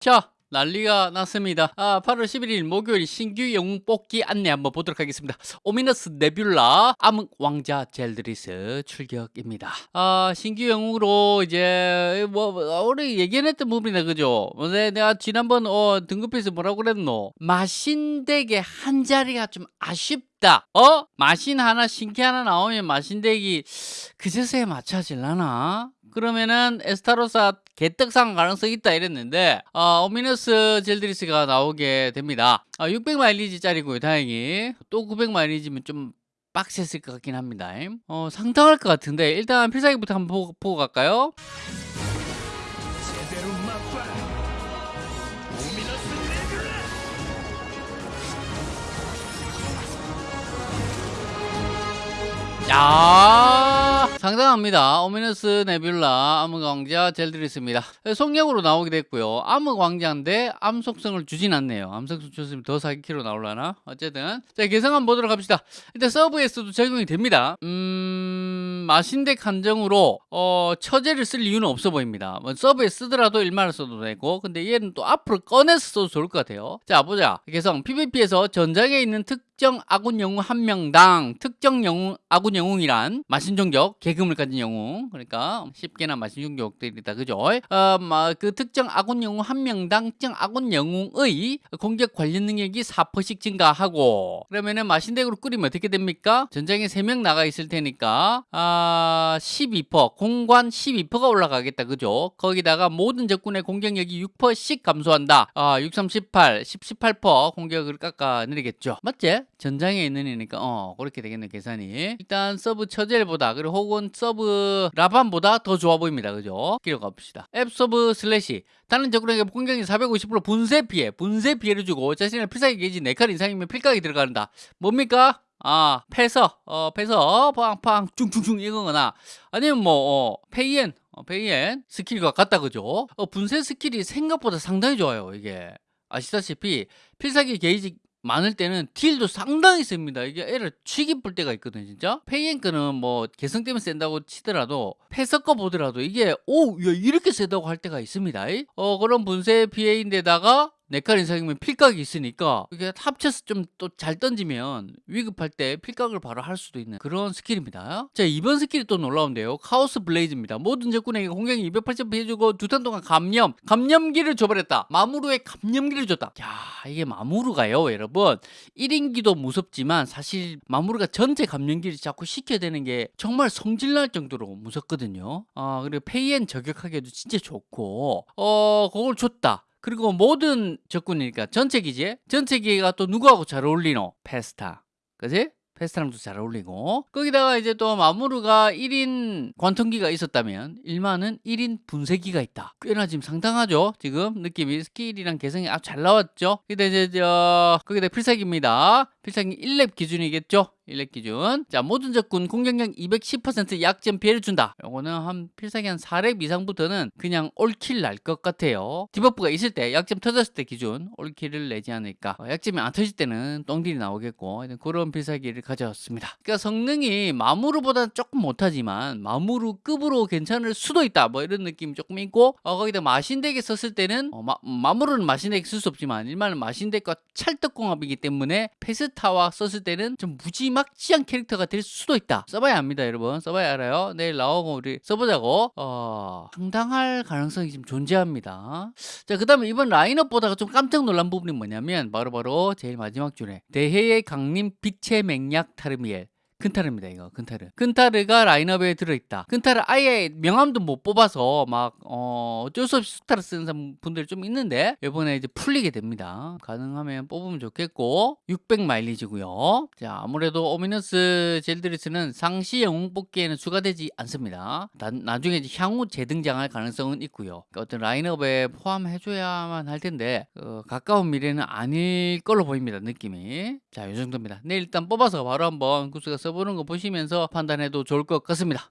자 난리가 났습니다. 아, 8월 11일 목요일 신규 영웅 뽑기 안내 한번 보도록 하겠습니다. 오미너스 네뷸라 암흑 왕자 젤드리스 출격입니다. 아, 신규 영웅으로 이제 뭐 우리 얘기했던 부분이다 그죠? 근데 내가 지난번 어, 등급에서 뭐라고 그랬노? 마신덱의 한 자리가 좀 아쉽 다. 어? 마신 하나 신캐 하나 나오면 마신덱이 그제서야 맞춰질라나? 그러면은 에스타로사 개떡상 가능성이 있다 이랬는데 어, 오미너스 젤드리스가 나오게 됩니다. 어, 600 마일리지짜리고요 다행히. 또 900 마일리지면 좀 빡셌을 것 같긴 합니다. 어, 상당할 것 같은데 일단 필살기부터 한번 보고, 보고 갈까요? 야 상당합니다. 오미너스 네뷸라 암흑왕자 젤드리스입니다. 속력으로 나오게 됐고요. 암흑왕자인데 암속성을 주진 않네요. 암속성 줬으면 더 4기키로 나올라나? 어쨌든. 자 개성 한번 보도록 합시다. 일단 서브에서도 적용이 됩니다. 음 마신덱 한정으로 어, 처제를 쓸 이유는 없어 보입니다. 뭐 서브에 쓰더라도 일만을 써도 되고 근데 얘는 또 앞으로 꺼내서 써도 좋을 것 같아요. 자 보자. 개성 PVP에서 전장에 있는 특 정 아군 영웅 한 명당 특정 영웅 아군 영웅이란 마신종족 계급을 가진 영웅. 그러니까 쉽게나 마신종족들이다. 그죠? 어, 그 특정 아군 영웅 한 명당 특정 아군 영웅의 공격 관련 능력이 4%씩 증가하고 그러면은 마신덱으로 꾸리면 어떻게 됩니까? 전장에 3명 나가 있을 테니까 아, 12% 공관 12%가 올라가겠다. 그죠? 거기다가 모든 적군의 공격력이 6%씩 감소한다. 아, 6, 3, 18 10, 18% 공격을 깎아 내리겠죠. 맞지 전장에 있는 애니까 어 그렇게 되겠네 계산이. 일단 서브 처젤보다 그리고 혹은 서브 라반보다 더 좋아 보입니다. 그죠? 기록 가 봅시다. Abyss Slash. 다른 적군에게 공격력 450% 분쇄 피해. 분쇄 피해를 주고 자신의 필살기 게이지 4칸 이상이면 필각이 들어간다. 뭡니까? 아, 패서, 어, 패서, 팡팡, 퉁퉁퉁 이거거나, 아니면 뭐, 어, 페이엔, 어, 페이엔 스킬과 같다, 그죠? 어, 분쇄 스킬이 생각보다 상당히 좋아요, 이게. 아시다시피, 필살기 게이지 많을 때는 딜도 상당히 셉니다. 이게 애를 쥑이뿔 때가 있거든요, 진짜. 페이엔 거는 뭐 개성 때문에 센다고 치더라도 패서 거 보더라도 이게 오, 야, 이렇게 세다고 할 때가 있습니다. 어, 그런 분쇄 피해인데다가 네칼 인상이면 필각이 있으니까 이게 합쳐서 좀 또 잘 던지면 위급할 때 필각을 바로 할 수도 있는 그런 스킬입니다. 자 이번 스킬이 또 놀라운데요. Chaos Blaze입니다. 모든 적군에게 공격력 280 피해주고 두 턴 동안 감염, 감염기를 줘버렸다. 마무르에 감염기를 줬다. 야 이게 마무르가요 여러분 1인기도 무섭지만 사실 마무르가 전체 감염기를 자꾸 시켜야 되는 게 정말 성질날 정도로 무섭거든요. 아 그리고 페이엔 저격하기에도 진짜 좋고 어 그걸 줬다. 그리고 모든 적군이니까 전체 기지 전체 기지가 또 누구하고 잘 어울리노? 페스타. 그지? 페스타랑도 잘 어울리고. 거기다가 이제 또 마무르가 1인 관통기가 있었다면 일만은 1인 분쇄기가 있다. 꽤나 지금 상당하죠? 지금 느낌이. 스킬이랑 개성이 아주 잘 나왔죠? 근데 이제 저 거기다 필살기입니다 필살기 1렙 기준이겠죠? 1렙 기준. 자 모든 적군 공격력 210% 약점 피해를 준다. 요거는 한 필살기 한 4렙 이상부터는 그냥 all kill 날 것 같아요. debuff가 있을 때 약점 터졌을 때 기준 all kill을 내지 않을까. 어, 약점이 안 터질 때는 똥딜이 나오겠고 그런 필살기를 가져왔습니다. 그러니까 성능이 마무르보다 조금 못하지만 마무르급으로 괜찮을 수도 있다. 뭐 이런 느낌이 조금 있고 어, 거기다 마신덱에 썼을 때는 어, 마, 마무르는 마신덱에 쓸 수 없지만 일반은 마신덱과 찰떡궁합이기 때문에 페스타와 썼을 때는 좀 무지막지한 캐릭터가 될 수도 있다. 써봐야 합니다 여러분. 써봐야 알아요. 내일 나오고 우리 써보자고. 어, 상당할 가능성이 지금 존재합니다. 자 그 다음에 이번 라인업 보다가 좀 깜짝 놀란 부분이 뭐냐면 바로바로 바로 제일 마지막 줄에 대해의 강림 빛의 맹약 타르미엘 근타르입니다 이거. 근타르. 근타르가 라인업에 들어있다. 근타르 아예 명함도 못 뽑아서 막 어, 어쩔 수 없이 스타를 쓰는 분들 좀 있는데 이번에 이제 풀리게 됩니다. 가능하면 뽑으면 좋겠고 600 마일리지고요. 자 아무래도 오미너스 젤드리스는 상시 영웅 뽑기에는 추가되지 않습니다. 나, 나중에 향후 재등장할 가능성은 있고요. 어떤 라인업에 포함해줘야만 할 텐데 어, 가까운 미래는 아닐 걸로 보입니다 느낌이. 자이 정도입니다. 내일 일단 뽑아서 바로 한번 구스가 써보는 거 보시면서 판단해도 좋을 것 같습니다.